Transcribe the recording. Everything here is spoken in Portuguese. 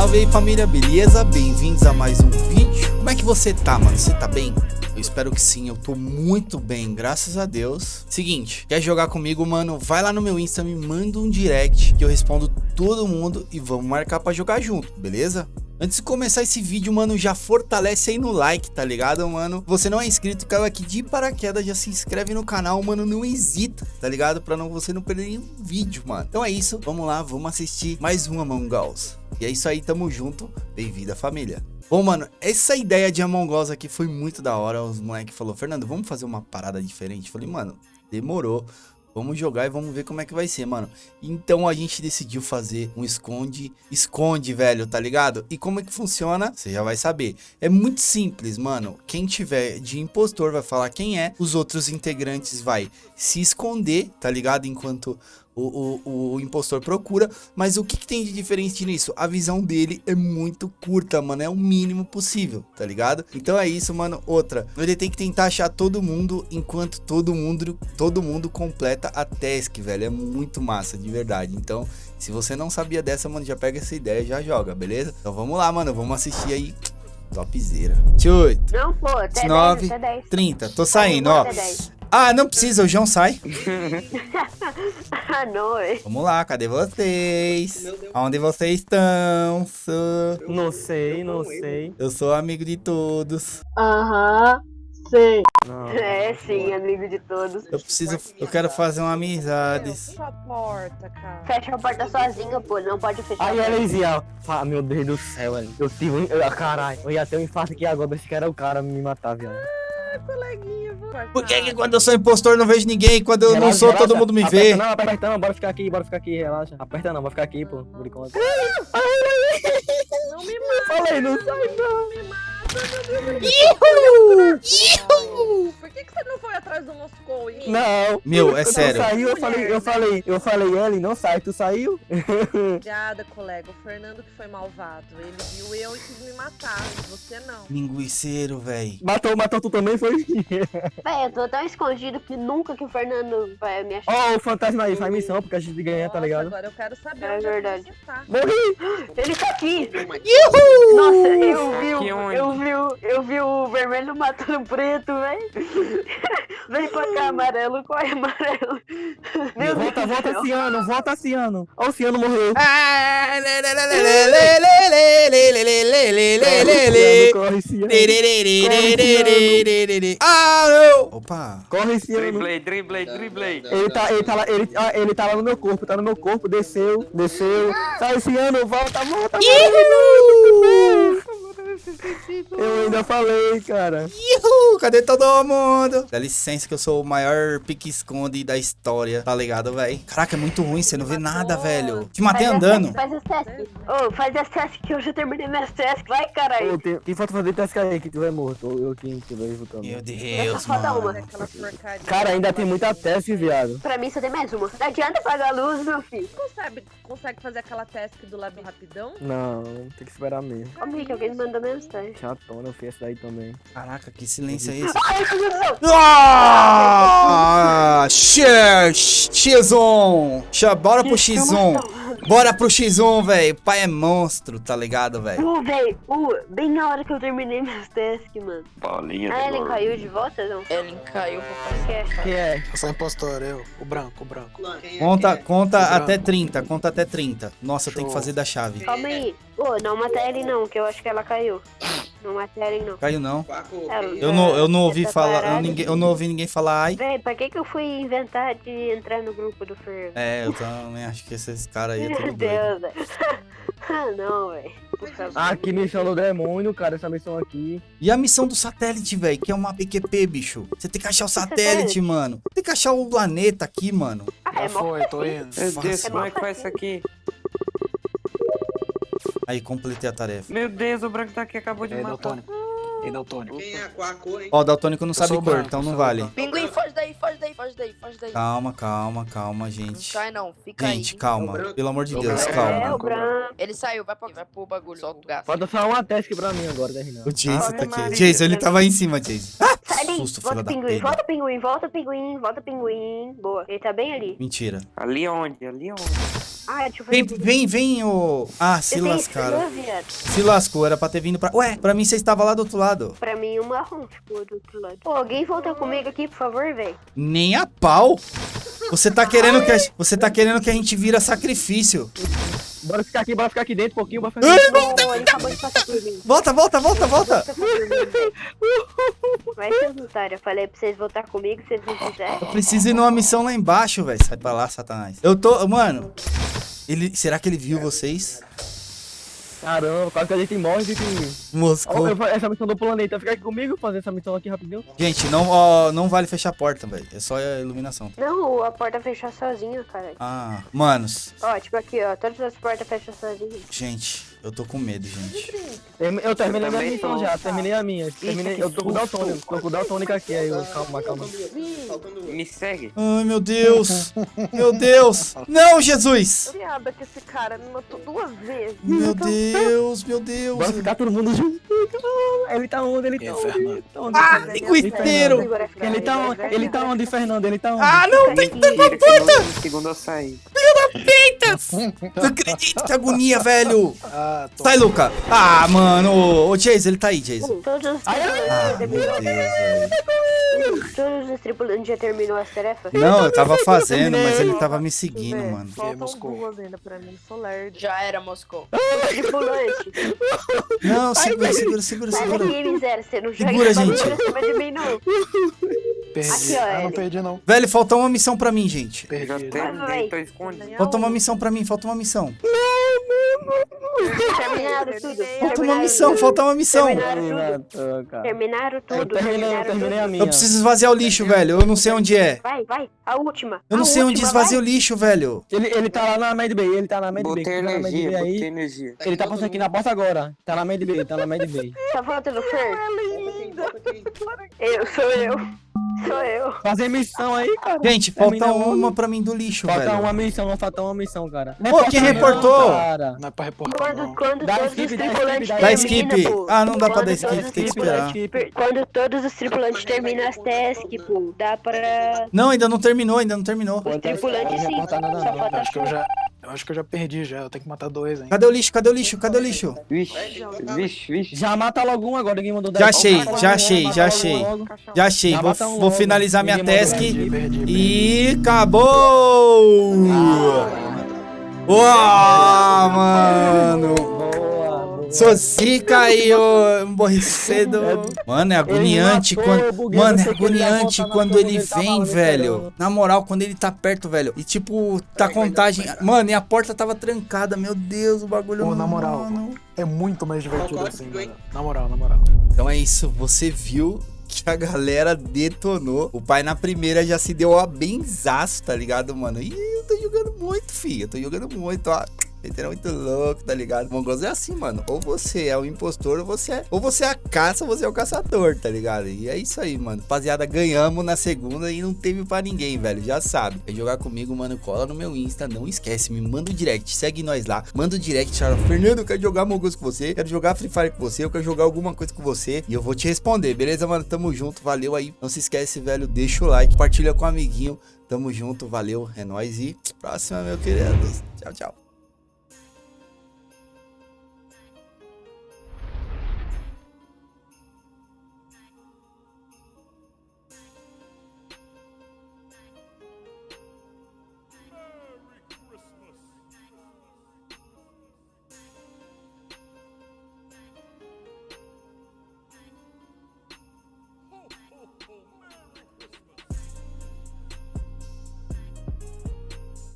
Salve aí família, beleza? Bem-vindos a mais um vídeo. Como é que você tá, mano? Você tá bem? Eu espero que sim, eu tô muito bem, graças a Deus. Seguinte, quer jogar comigo, mano? Vai lá no meu Insta, me manda um direct que eu respondo todo mundo e vamos marcar pra jogar junto, beleza? Antes de começar esse vídeo, mano, já fortalece aí no like, tá ligado, mano? Você não é inscrito, caiu aqui de paraquedas, já se inscreve no canal, mano, não hesita, tá ligado? Pra não, você não perder nenhum vídeo, mano. Então é isso, vamos lá, vamos assistir mais um Among Us. E é isso aí, tamo junto, bem-vindo à família. Bom, mano, essa ideia de Among Us aqui foi muito da hora. Os moleques falaram, Fernando, vamos fazer uma parada diferente? Eu falei, mano, demorou. Vamos jogar e vamos ver como é que vai ser, mano. Então a gente decidiu fazer um esconde, esconde, velho, tá ligado? E como é que funciona? Você já vai saber. É muito simples, mano. Quem tiver de impostor vai falar quem é, os outros integrantes vai se esconder, tá ligado? Enquanto o, o, o, impostor procura, mas o que, que, tem de diferente nisso? A visão dele é muito curta, mano, é o mínimo possível, tá ligado? Então é isso, mano. Outra, ele tem que tentar achar todo mundo enquanto todo mundo, todo mundo completa a task, velho, é muito massa, de verdade. Então, se você não sabia dessa, mano, já pega essa ideia e já joga, beleza? Então vamos lá, mano, vamos assistir aí Topzera. 8. Não, pô, até 9, 10, até 10. 30. Tô saindo, ó. Ah, não precisa, o João sai. ah, não, é. Vamos lá, cadê vocês? Onde vocês estão? Sou... Não sei, não sei. Eu sou amigo de todos. Aham, sei. Não. É, sim, amigo de todos. Eu preciso, eu quero fazer uma amizade. Fecha a porta, cara. Fecha a porta sozinho, pô, não pode fechar. Aí ela dizia, ah, meu Deus do céu, velho. Eu tive um. eu- Caralho, eu ia ter um infarto aqui agora, esse cara era o cara me matar, viado. Coleguinha, vou Por que, que quando eu sou impostor não vejo ninguém quando eu não Relaxa, sou relaxa. todo mundo me Aperta vê? Não, aperta não, bora ficar aqui, bora ficar aqui, relaxa. Aperta não, bora ficar aqui, pô, por enquanto. Não me mata. Falei, não sai não. Por que, que você não foi atrás do Moscou? hein? Não. Meu, é sério. Saiu, eu falei, eu falei, eu falei, ele não sai, tu saiu? Obrigada, colega. O Fernando que foi malvado. Ele viu eu e quis me matar. Você não. Linguiceiro, véi. Matou, matou tu também, foi? Véi, eu tô tão escondido que nunca que o Fernando vai me achar. Ó, o fantasma aí, faz missão, porque a gente ganha, tá ligado? Agora eu quero saber É onde verdade. Morri! Ele tá aqui! Uhul! Nossa, eu vi, eu vi, vi, eu vi o vermelho matando o preto, velho. Vem pra cá, amarelo. Corre, amarelo. Meu volta, Deus volta, Ciano. Volta, Ciano. Ó, o Ciano morreu. Corre, Ciano. Ah, não. Opa. Corre, Ciano. Driblei, driblei, driblei. Ele tá, ele, tá lá, ele, ele tá lá no meu corpo. Tá no meu corpo. Desceu, desceu. Sai, Ciano. Volta, volta. volta. Eu ainda falei, cara. Ihu, cadê todo mundo? Dá licença que eu sou o maior pique-esconde da história, tá ligado, véi? Caraca, é muito ruim, você não vê nada, velho. Te matei Faz andando. Faz as tasks. Ô, faz as tasks que eu já terminei minhas tasks. Vai, caralho. Ô, tem, quem falta fazer teste aí que tu é morto? Ou eu quem tiver vivo também. Meu Deus, uma. mano. Porcaria. Cara, ainda tem muita teste, viado. Pra mim só tem mais uma. Não adianta apagar a luz, meu filho. Consegue, consegue fazer aquela task do lab rapidão? Não, tem que esperar mesmo. Calma aí que alguém me mandou Fiesta. Chatona, essa daí também. Caraca, que silêncio é esse? ah, ah X, Xon. Bora pro Xon. Bora pro X1, velho. Pai é monstro, tá ligado, velho? Uh, véi, uh, bem na hora que eu terminei meus tasks, mano. Bolinha A Ellen caiu de volta, não? Ellen caiu Esquece. Quem é? Eu sou impostor, eu. O branco, o branco. Conta, conta até 30, conta até 30. Nossa, tem que Show. fazer da chave. Calma aí. Ô, não mata a Ellen não, que eu acho que ela caiu. Não Ellen não. Caiu não. Ela- Eu não, eu não ouvi falar, eu, ninguém, eu não ouvi ninguém falar ai. Véi, pra que que eu fui inventar de entrar no grupo do Fer? É, eu também acho que esses caras aí é Meu tudo doido. Deus, velho. Ah, não, velho. Por favor. Ah, que missão do demônio, cara, essa missão aqui. E a missão do satélite, velho, que é uma PQP, bicho. Você tem que achar o satélite, mano. Tem que achar o planeta aqui, mano. Ah, Já é foi, tô indo. Meu Deus, como é que faz isso aqui? Aí, completei a tarefa. Meu Deus, o branco tá aqui, acabou de aí, matar. Daltônico? E aí, Daltônico? Quem é qual a cor, hein? Ó, o Daltônico não Eu sabe cor, branco, então não vale. Pinguim, foge daí, foge daí, foge daí, foge daí. Calma, calma, calma, Não gente. sai não, fica aí. Gente, calma. Pelo amor de Deus, branco. calma. É, o branco. Ele saiu, vai pra, vai pro bagulho, solta o gás. Falta só uma task pra mim agora, né, Renan? O Jason Ave tá aqui. Jason, ele tava aí em cima, Jason. Ah, Ali, susto, volta pinguim, volta pinguim, volta pinguim, volta pinguim. Boa, ele tá bem ali. Mentira. Ali onde? Ali onde? Ah, deixa eu fazer Vem, vem, vem, ô. Ah, se Eu lascaram. Se lascou, era pra ter vindo pra. Ué, pra mim você estava lá do outro lado. Pra mim, o marrom ficou do outro lado. Pô, alguém volta comigo aqui, por favor, velho. Nem a pau. Você tá querendo que a, você tá querendo que a gente vira sacrifício. Bora ficar aqui, bora ficar aqui dentro um pouquinho, bora ficar Ai, aqui. Pô, ele acabou de passar por mim. Volta, volta, volta, volta. Vai ser otário. Eu falei pra vocês voltar comigo, se vocês não quiserem. Preciso ir numa missão lá embaixo, velho. Sai pra lá, Satanás. Eu tô. Mano. Ele, será que ele viu vocês? Caramba, quase que a gente morre de Moscou. essa missão do planeta, fica aqui comigo, fazer essa missão aqui rapidinho. Gente, não, ó, não vale fechar a porta, velho. É só a iluminação. Não, a porta fechou sozinha, cara. Ah, manos. Ó, tipo aqui, ó. Todas as portas fecham sozinhas. Gente, eu tô com medo, gente. Eu terminei Eu minha missão já, terminei a minha. Terminei, eu tô com o Daltônico, tô com o Daltônico aqui, aí eu, calma, calma. Me segue. Ai, meu Deus. Meu Deus. Não, Jesus. Piada que esse cara me matou duas vezes. Meu Deus, meu Deus. Bora ficar todo mundo junto. Ele tá onde? Ele tá onde? Inferno. Ele tá onde? Ah. Agora fica Ele tá onde? vai, Ele tá vai, onde, Fernando? Ele tá onde? Ah, não, tem que no segundo eu saí. Não acredito, que agonia, velho. Ah. Sai, Luca. Ah, mano. Ô, ô, Jason, ele tá aí, Jason. Todos os Ah, tripulantes meu terminou. Deus, velho. Todos os tripulantes já terminou as tarefas? Não, eu tava fazendo, mas ele tava me seguindo, mano. Faltam Moscou. duas ainda pra mim, sou lerdo. Já era, Moscou. Tripulante. Não, segura, segura, segura, Sai segura. daqui, miséria. Você não joga Segura, gente. mim, não. Perdi. Aqui, ó, ah, não perdi não. Velho, falta uma missão pra mim, gente. Já Perdi. terminei, tô escondido. Falta uma missão pra mim, falta uma missão. Terminaram tudo. Falta uma missão, falta uma missão. Terminaram tudo. Terminaram tudo. terminei, eu terminei a minha. Eu preciso esvaziar o lixo, velho. Eu não sei onde é. Vai, vai. A última. Eu não A sei onde esvazia o lixo, velho. Ele, ele tá lá na Med Bay, ele tá na Med Bay. Botei Med energia, botei energia. Ele tá passando aqui na porta agora. Tá na Med Bay, tá na Med Bay. Tá faltando Fer? Eu, sou eu. Sou eu. Fazer missão aí, cara. Gente, falta Termina uma pra mim do lixo, Falta velho. uma missão, não falta uma missão, cara. Pô, quem reportou? Cara. Não é pra reportar Quando, não. quando Dá todos skip, os dá tripulantes skip, Dá terminam, skip. Ah, não dá pra dar skip, tem que esperar. Quando todos os tripulantes terminam as tasks, pô, dá pra... Não, ainda não terminou, ainda não terminou. Os tripulantes sim, só falta acho que eu já. Eu acho que eu já perdi já. Eu tenho que matar dois, hein? Cadê o lixo? Cadê o lixo? Cadê o lixo? Vixe, vixe, vixe. Já mata logo um agora, ninguém mandou Já dez. achei, já achei, já achei. Já achei. Já Vou, um vou finalizar minha task. Perdi, perdi, perdi. E acabou! Uau, mano! Boa, boa. Socica aí, ô emborrecido. Mano, é agoniante quando. Mano, é agoniante quando ele tava vem, velho. Na moral, quando ele tá perto, velho. E tipo, tá contagem. Mano, e a porta tava trancada. Meu Deus, o bagulho Pô, na moral. mano. É muito mais divertido assim. Na moral, na moral. Então é isso, você viu que a galera detonou. O pai na primeira já se deu a benzaço, tá ligado, mano? E eu tô jogando muito, filho. Eu tô jogando muito, ó. Ele muito louco, tá ligado? Mongols é assim, mano. Ou você é o impostor, ou você é. Ou você é a caça, ou você é o caçador, tá ligado? E é isso aí, mano. Rapaziada, ganhamos na segunda e não teve pra ninguém, velho. Já sabe. Quer jogar comigo, mano? Cola no meu Insta. Não esquece, me manda o direct. Segue nós lá. Manda o direct, fala, Fernando, eu quero jogar Mongols com você. Quero jogar Free Fire com você. Eu quero jogar alguma coisa com você. E eu vou te responder, beleza, mano? Tamo junto. Valeu aí. Não se esquece, velho. Deixa o like. Compartilha com o amiguinho. Tamo junto. Valeu. É nóis. E próxima, meu querido. Tchau, tchau.